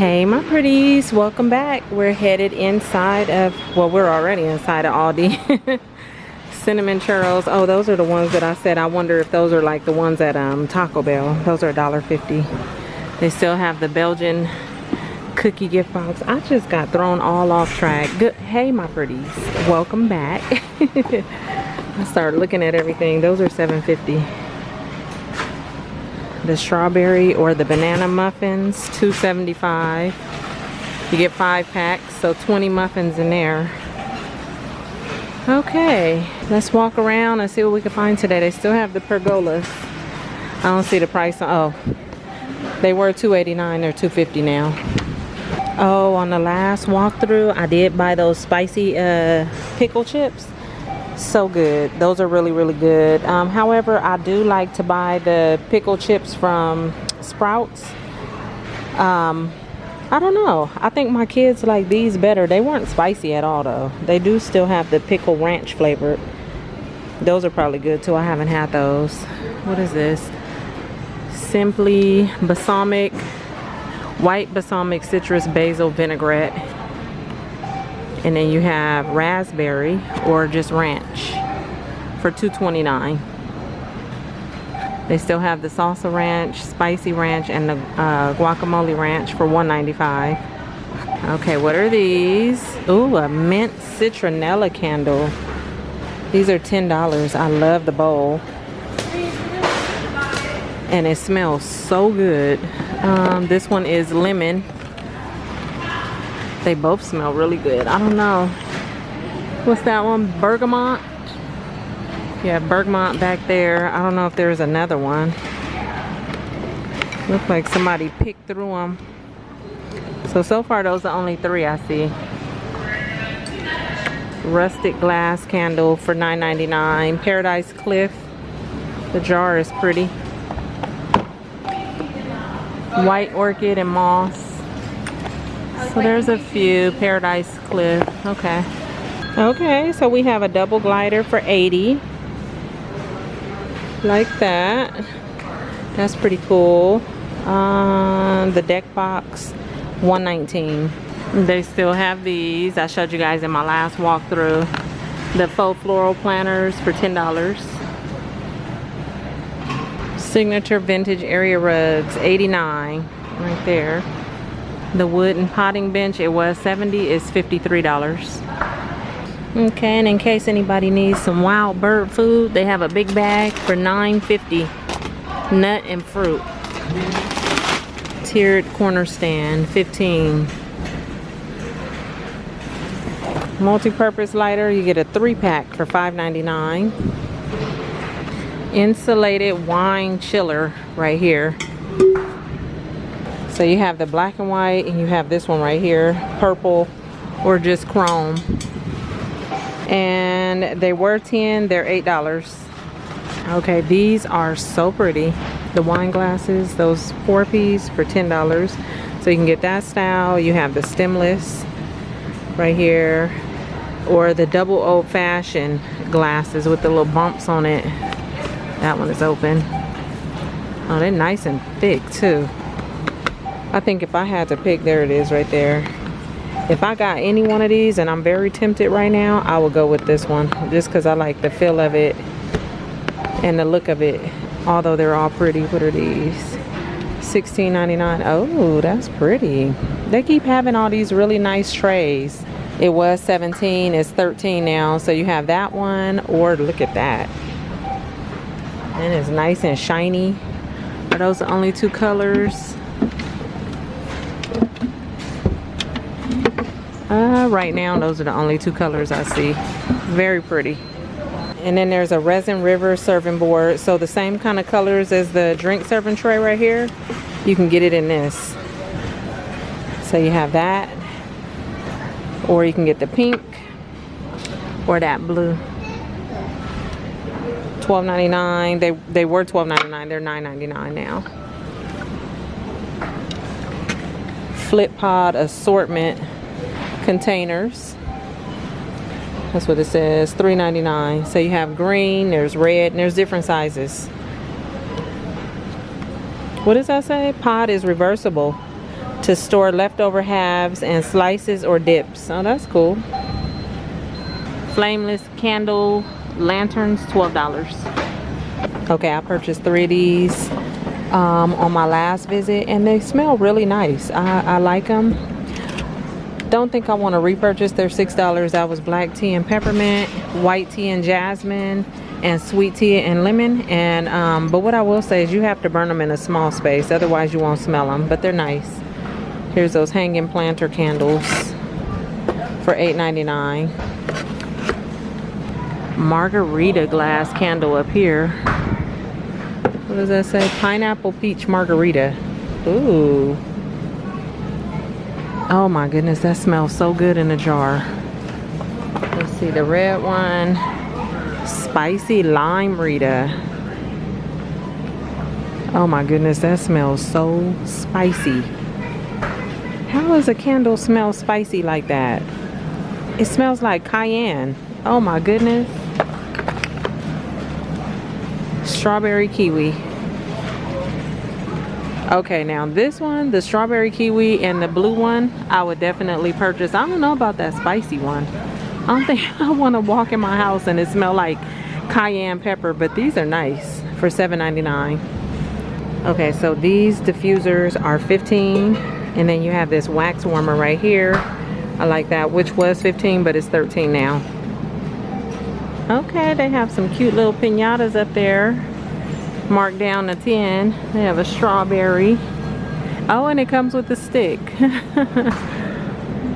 Hey my pretties, welcome back. We're headed inside of, well we're already inside of Aldi. Cinnamon churros. Oh, those are the ones that I said. I wonder if those are like the ones at um, Taco Bell. Those are $1.50. They still have the Belgian cookie gift box. I just got thrown all off track. Good. Hey my pretties, welcome back. I started looking at everything. Those are $7.50 the strawberry or the banana muffins 275 you get five packs so 20 muffins in there. Okay let's walk around and see what we can find today. They still have the pergolas. I don't see the price on, oh they were 289 they're 250 now. Oh on the last walkthrough I did buy those spicy uh, pickle chips so good. Those are really really good. Um, however I do like to buy the pickle chips from Sprouts. Um, I don't know. I think my kids like these better. They weren't spicy at all though. They do still have the pickle ranch flavor. Those are probably good too. I haven't had those. What is this? Simply balsamic white balsamic citrus basil vinaigrette and then you have raspberry or just ranch for 2.29 they still have the salsa ranch spicy ranch and the uh, guacamole ranch for 1.95 okay what are these? Ooh, a mint citronella candle. These are ten dollars. I love the bowl. And it smells so good. Um, this one is lemon they both smell really good. I don't know. What's that one? Bergamot? Yeah, bergamot back there. I don't know if there's another one. Looks like somebody picked through them. So, so far those are only three I see. Rustic glass candle for $9.99. Paradise Cliff. The jar is pretty. White orchid and moss. So there's a few. Paradise Cliff. Okay. Okay, so we have a double glider for 80 Like that. That's pretty cool. Um, the deck box, 119 They still have these. I showed you guys in my last walkthrough. The faux floral planters for $10. Signature vintage area rugs, 89 right there. The wooden potting bench, it was 70 is $53. Okay, and in case anybody needs some wild bird food, they have a big bag for $9.50. Nut and fruit. Tiered corner stand, 15 multi-purpose lighter you get a three pack for $5.99 insulated wine chiller right here so you have the black and white and you have this one right here, purple or just chrome. And they were 10, they're $8. Okay, these are so pretty. The wine glasses, those four piece for $10. So you can get that style. You have the stemless right here or the double old fashioned glasses with the little bumps on it. That one is open. Oh, they're nice and thick too. I think if I had to pick, there it is right there. If I got any one of these and I'm very tempted right now, I will go with this one. Just because I like the feel of it and the look of it. Although they're all pretty. What are these? $16.99. Oh, that's pretty. They keep having all these really nice trays. It was 17 it's 13 now. So you have that one or look at that. And it's nice and shiny. Are those the only two colors? Uh, right now, those are the only two colors I see. Very pretty. And then there's a Resin River serving board. So the same kind of colors as the drink serving tray right here, you can get it in this. So you have that. Or you can get the pink or that blue. $12.99. They they were $12.99. They're $9.99 now. Flip pod assortment containers. That's what it says, $3.99. So you have green, there's red, and there's different sizes. What does that say? Pod is reversible. to store leftover halves and slices or dips. Oh, that's cool. Flameless candle lanterns, $12. Okay, I purchased three of these um, on my last visit and they smell really nice. I, I like them. Don't think I want to repurchase. They're $6. That was black tea and peppermint, white tea and jasmine, and sweet tea and lemon. And um, But what I will say is you have to burn them in a small space. Otherwise you won't smell them. But they're nice. Here's those hanging planter candles for $8.99. Margarita glass candle up here. What does that say? Pineapple peach margarita. Ooh. Oh my goodness, that smells so good in a jar. Let's see, the red one. Spicy lime Rita. Oh my goodness, that smells so spicy. How does a candle smell spicy like that? It smells like cayenne. Oh my goodness. Strawberry kiwi. Okay, now this one, the strawberry kiwi and the blue one, I would definitely purchase. I don't know about that spicy one. I don't think I want to walk in my house and it smell like cayenne pepper, but these are nice for $7.99. Okay, so these diffusers are 15 and then you have this wax warmer right here I like that which was 15 but it's 13 now okay they have some cute little pinatas up there marked down to 10 they have a strawberry. Oh and it comes with a stick.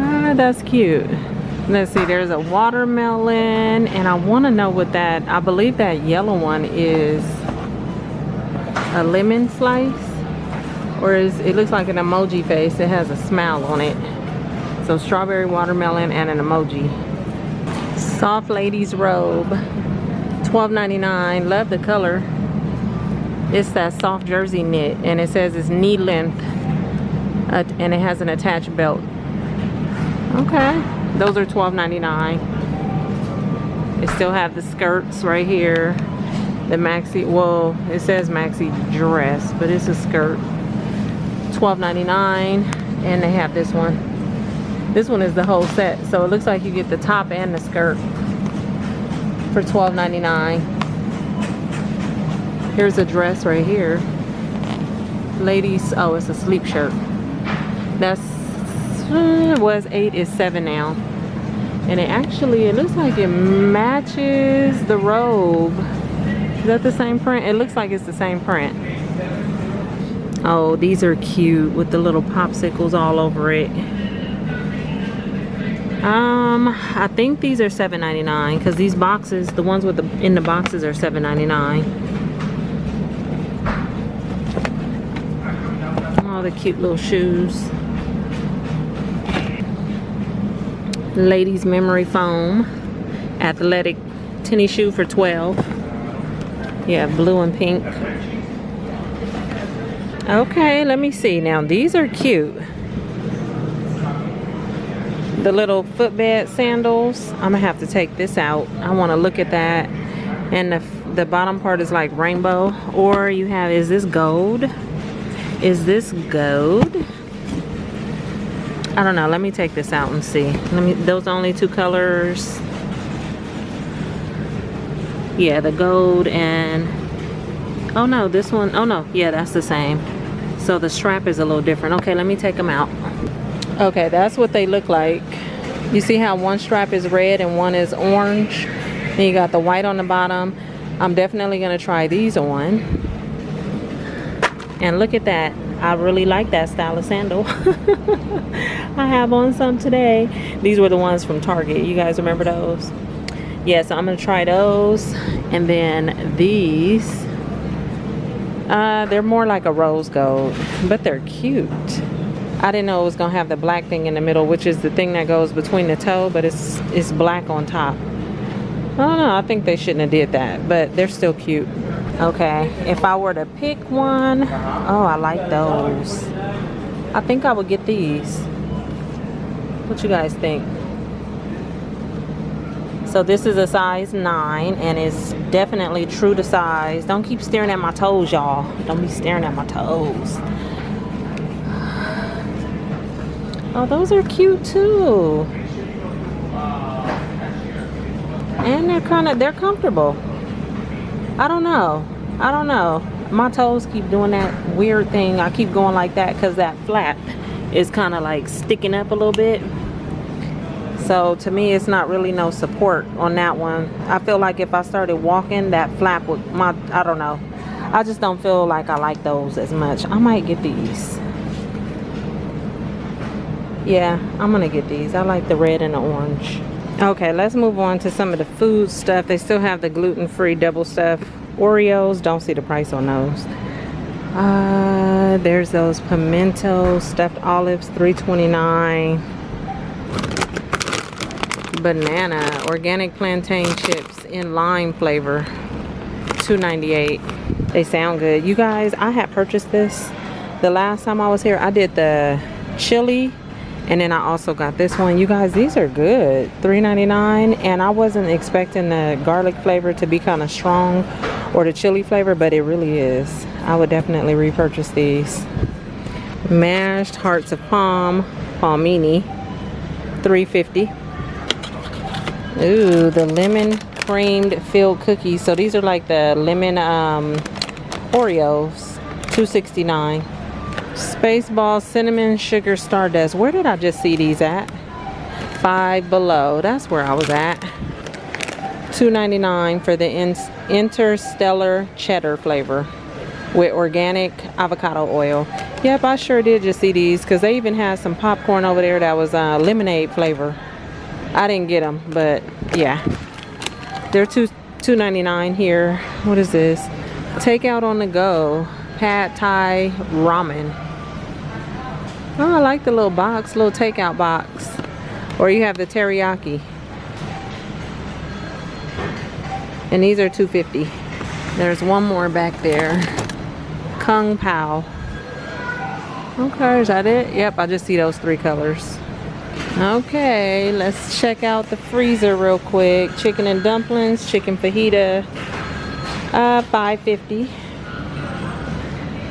Ah, that's cute. Let's see there's a watermelon and I want to know what that I believe that yellow one is a lemon slice or is it looks like an emoji face. It has a smile on it. So strawberry watermelon and an emoji. Soft ladies robe $12.99 love the color it's that soft jersey knit and it says it's knee length uh, and it has an attached belt. Okay. Those are $12.99 it still have the skirts right here. The maxi well it says maxi dress but it's a skirt. $12.99 and they have this one. This one is the whole set so it looks like you get the top and the skirt for $12.99 here's a dress right here. Ladies oh it's a sleep shirt. That's uh, was eight is seven now. And it actually it looks like it matches the robe. Is that the same print? It looks like it's the same print. Oh, these are cute with the little popsicles all over it. Um, I think these are $7.99 because these boxes, the ones with the in the boxes are $7.99. All the cute little shoes. Ladies memory foam. Athletic tennis shoe for 12. Yeah, blue and pink. Okay, let me see. Now, these are cute. The little footbed sandals. I'm gonna have to take this out. I wanna look at that. And the, the bottom part is like rainbow. Or you have, is this gold? Is this gold? I don't know. Let me take this out and see. Let me, those only two colors. Yeah, the gold and, oh no, this one, oh no, yeah, that's the same so the strap is a little different okay let me take them out okay that's what they look like you see how one strap is red and one is orange then you got the white on the bottom I'm definitely gonna try these on and look at that. I really like that style of sandal. I have on some today. These were the ones from Target. You guys remember those? Yeah, so I'm gonna try those. And then these uh, they're more like a rose gold, but they're cute. I didn't know it was gonna have the black thing in the middle, which is the thing that goes between the toe, but it's it's black on top. I don't know, I think they shouldn't have did that, but they're still cute. Okay, if I were to pick one, oh, I like those. I think I would get these. What you guys think? So this is a size 9 and it's definitely true to size. Don't keep staring at my toes, y'all. Don't be staring at my toes. Oh, those are cute too. And they're kind of, they're comfortable. I don't know. I don't know. My toes keep doing that weird thing. I keep going like that because that flap is kind of like sticking up a little bit. So to me, it's not really no support on that one. I feel like if I started walking, that flap would, my, I don't know. I just don't feel like I like those as much. I might get these. Yeah, I'm gonna get these. I like the red and the orange. Okay, let's move on to some of the food stuff. They still have the gluten-free double stuff Oreos. Don't see the price on those. Uh, there's those pimento stuffed olives, 3.29. Banana organic plantain chips in lime flavor, 2.98. They sound good. You guys, I had purchased this the last time I was here. I did the chili and then I also got this one. You guys, these are good. $3.99 and I wasn't expecting the garlic flavor to be kind of strong or the chili flavor, but it really is. I would definitely repurchase these. Mashed hearts of palm, palmini, 350. Ooh, the lemon creamed filled cookies. So these are like the lemon um, Oreos, 269. Spaceball Cinnamon Sugar Stardust. Where did I just see these at? Five Below. That's where I was at. $2.99 for the Interstellar Cheddar flavor with organic avocado oil. Yep, I sure did just see these because they even had some popcorn over there that was uh, lemonade flavor. I didn't get them, but yeah. They're two $2.99 here. What is this? Takeout on the go. Pad Thai ramen. Oh, I like the little box, little takeout box. Or you have the teriyaki. And these are 250. There's one more back there. Kung Pao. Okay, is that it? Yep, I just see those three colors. Okay, let's check out the freezer real quick. Chicken and dumplings, chicken fajita, uh, 550.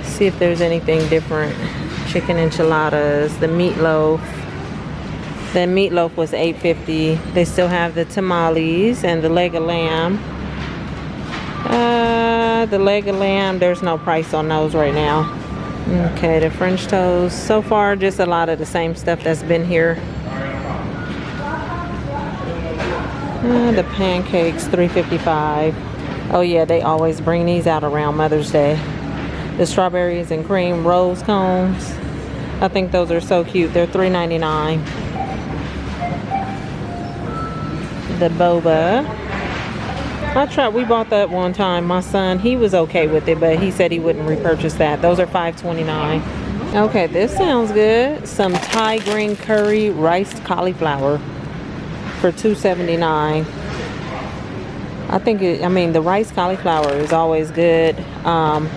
See if there's anything different chicken enchiladas, the meatloaf. The meatloaf was 8.50. They still have the tamales and the leg of lamb. Uh, the leg of lamb, there's no price on those right now. Okay, the French toast. So far, just a lot of the same stuff that's been here. Uh, the pancakes, 3.55. Oh yeah, they always bring these out around Mother's Day the strawberries and cream rose cones. I think those are so cute. They're $3.99. The boba. I tried, we bought that one time. My son, he was okay with it, but he said he wouldn't repurchase that. Those are $5.29. Okay, this sounds good. Some Thai green curry riced cauliflower for $2.79. I think, it, I mean, the rice cauliflower is always good. Um,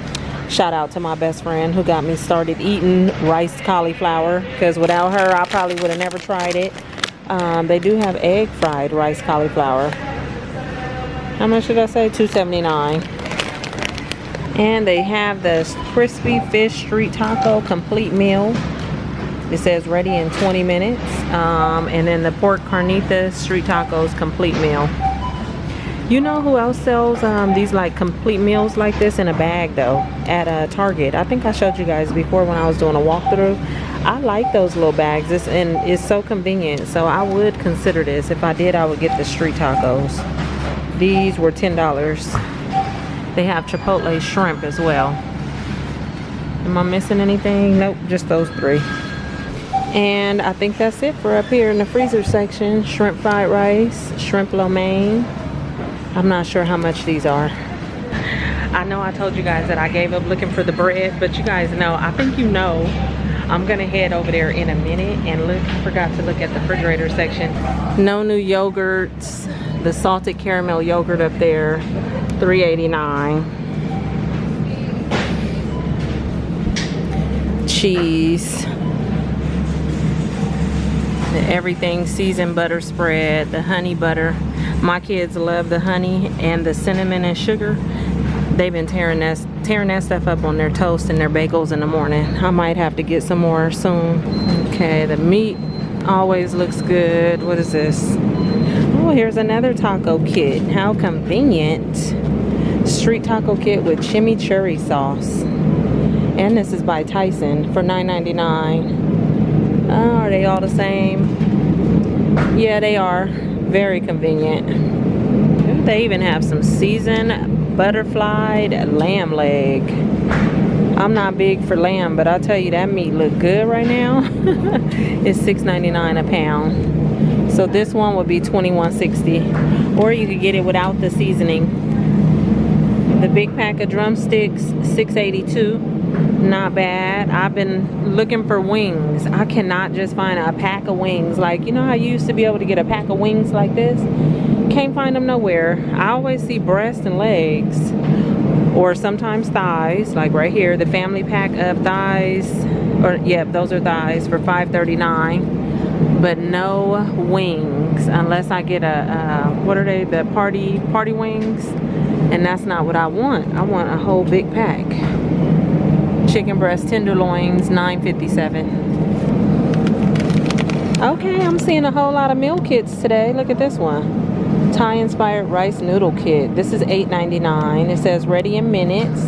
Shout out to my best friend who got me started eating rice cauliflower because without her I probably would have never tried it. Um, they do have egg fried rice cauliflower. How much did I say? 279 And they have the crispy fish street taco complete meal. It says ready in 20 minutes. Um, and then the pork carnitas street tacos complete meal. You know who else sells um, these like complete meals like this in a bag though? At uh, Target. I think I showed you guys before when I was doing a walkthrough. I like those little bags it's, and it's so convenient. So I would consider this. If I did, I would get the street tacos. These were $10. They have Chipotle shrimp as well. Am I missing anything? Nope, just those three. And I think that's it for up here in the freezer section. Shrimp fried rice, shrimp lo mein, I'm not sure how much these are. I know I told you guys that I gave up looking for the bread, but you guys know, I think you know, I'm gonna head over there in a minute and look, I forgot to look at the refrigerator section. No new yogurts, the salted caramel yogurt up there, 3.89. Cheese. The everything seasoned butter spread, the honey butter, my kids love the honey and the cinnamon and sugar. they've been tearing that tearing that stuff up on their toast and their bagels in the morning. I might have to get some more soon. Okay, the meat always looks good. What is this? Oh, here's another taco kit. How convenient. Street taco kit with chimichurri sauce. And this is by Tyson for $9.99. Oh, are they all the same? Yeah, they are. Very convenient. They even have some seasoned butterflied lamb leg. I'm not big for lamb, but I'll tell you that meat look good right now. it's $6.99 a pound. So this one would be $21.60. Or you could get it without the seasoning. The big pack of drumsticks, $6.82. Not bad. I've been looking for wings. I cannot just find a pack of wings. Like, you know you used to be able to get a pack of wings like this? Can't find them nowhere. I always see breasts and legs or sometimes thighs like right here the family pack of thighs or yep yeah, those are thighs for 5.39 but no wings unless I get a uh, what are they the party party wings and that's not what I want I want a whole big pack chicken breast tenderloins 9.57 okay I'm seeing a whole lot of meal kits today look at this one Thai inspired rice noodle kit. This is $8.99. It says ready in minutes.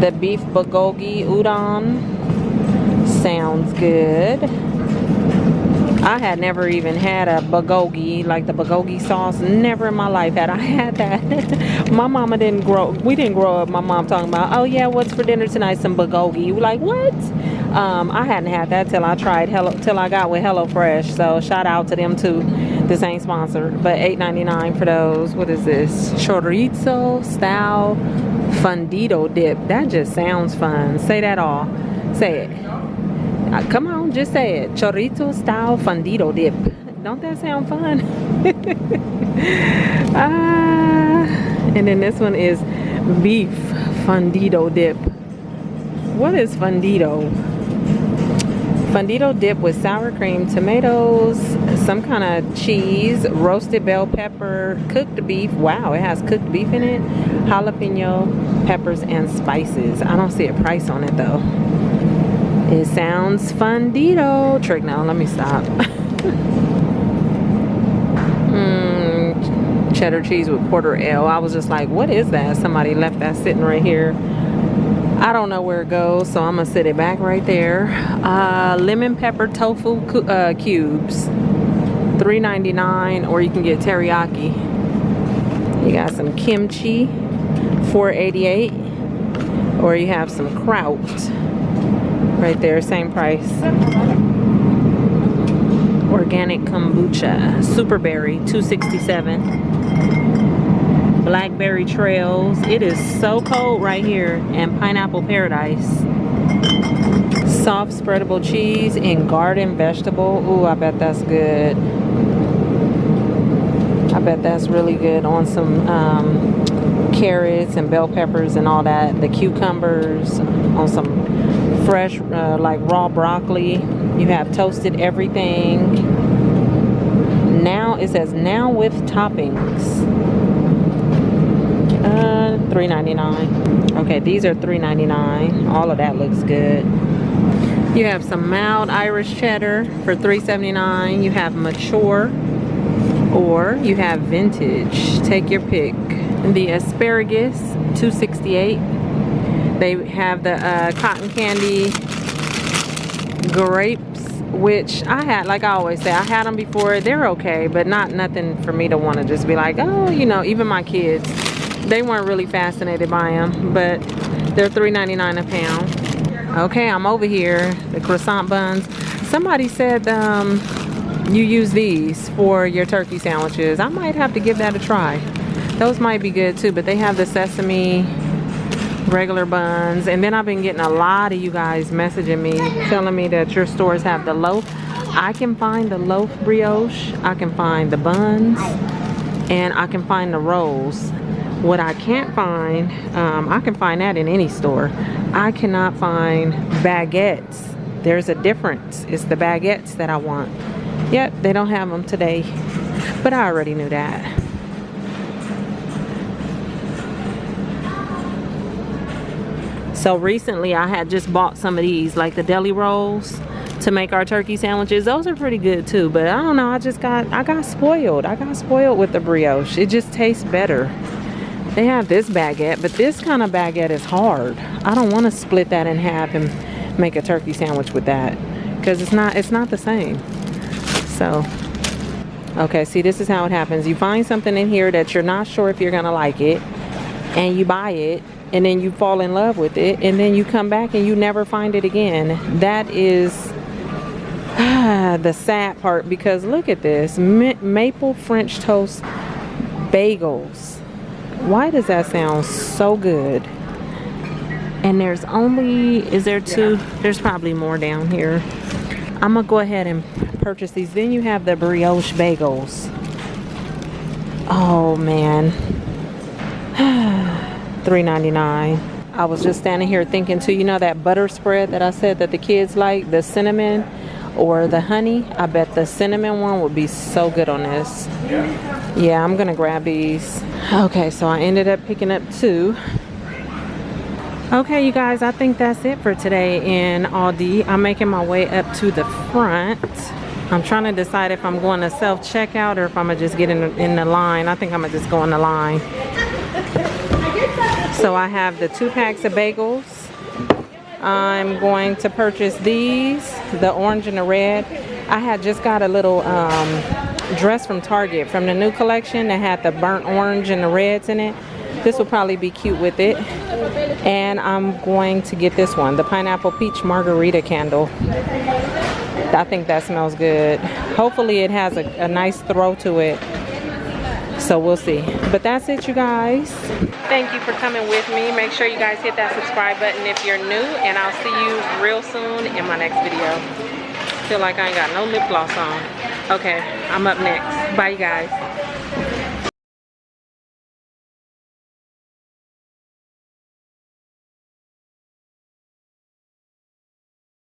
The beef bulgogi udon sounds good. I had never even had a bulgogi, like the bulgogi sauce. Never in my life had I had that. my mama didn't grow, we didn't grow up, my mom talking about, oh yeah, what's for dinner tonight? Some bulgogi. We're like, what? Um, I hadn't had that till I tried Hello, till I got with HelloFresh. So shout out to them too. This ain't sponsored, but $8.99 for those. What is this? Chorizo style fundido dip. That just sounds fun. Say that all. Say it. Uh, come on, just say it. Chorizo style fundido dip. Don't that sound fun? ah, and then this one is beef fundido dip. What is fundido? Fundido dip with sour cream, tomatoes, some kind of cheese, roasted bell pepper, cooked beef. Wow, it has cooked beef in it. Jalapeno, peppers, and spices. I don't see a price on it though. It sounds fundito. Trick now, let me stop. mm, cheddar cheese with porter ale. I was just like, what is that? Somebody left that sitting right here. I don't know where it goes, so I'm gonna sit it back right there. Uh, lemon pepper tofu uh, cubes, $3.99, or you can get teriyaki. You got some kimchi, $4.88, or you have some kraut, right there, same price. Organic kombucha, super berry, 267 blackberry trails it is so cold right here and pineapple paradise. Soft spreadable cheese and garden vegetable Ooh, I bet that's good. I bet that's really good on some um, carrots and bell peppers and all that the cucumbers on some fresh uh, like raw broccoli you have toasted everything now it says now with toppings uh, $3.99. Okay, these are $3.99. All of that looks good. You have some mild Irish cheddar for $3.79. You have mature or you have vintage. Take your pick. The asparagus, $2.68. They have the uh, cotton candy grapes, which I had, like I always say, I had them before. They're okay, but not nothing for me to want to just be like, oh, you know, even my kids they weren't really fascinated by them, but they're $3.99 a pound. Okay, I'm over here, the croissant buns. Somebody said um, you use these for your turkey sandwiches. I might have to give that a try. Those might be good too, but they have the sesame regular buns. And then I've been getting a lot of you guys messaging me, telling me that your stores have the loaf. I can find the loaf brioche, I can find the buns, and I can find the rolls. What I can't find, um, I can find that in any store. I cannot find baguettes. There's a difference. It's the baguettes that I want. Yep, they don't have them today. But I already knew that. So recently I had just bought some of these, like the deli rolls to make our turkey sandwiches. Those are pretty good too, but I don't know, I just got, I got spoiled. I got spoiled with the brioche. It just tastes better. They have this baguette, but this kind of baguette is hard. I don't want to split that in half and make a turkey sandwich with that because it's not, it's not the same. So, okay, see this is how it happens. You find something in here that you're not sure if you're gonna like it and you buy it and then you fall in love with it and then you come back and you never find it again. That is the sad part because look at this Ma maple french toast bagels. Why does that sound so good? And there's only is there two? There's probably more down here. I'm gonna go ahead and purchase these. Then you have the brioche bagels. Oh man 3.99 i was just standing here thinking too you know that butter spread that i said that the kids like? The cinnamon or the honey? I bet the cinnamon one would be so good on this. Yeah. Yeah i'm gonna grab these. Okay so i ended up picking up two. Okay you guys i think that's it for today in aldi. I'm making my way up to the front. I'm trying to decide if i'm going to self checkout or if i'm gonna just get in the, in the line. I think i'm gonna just go in the line so i have the two packs of bagels I'm going to purchase these, the orange and the red. I had just got a little um, dress from Target from the new collection that had the burnt orange and the reds in it. This will probably be cute with it. And I'm going to get this one, the pineapple peach margarita candle. I think that smells good. Hopefully it has a, a nice throw to it so we'll see. But that's it you guys. Thank you for coming with me. Make sure you guys hit that subscribe button if you're new and i'll see you real soon in my next video. Feel like i ain't got no lip gloss on. Okay i'm up next. Bye you guys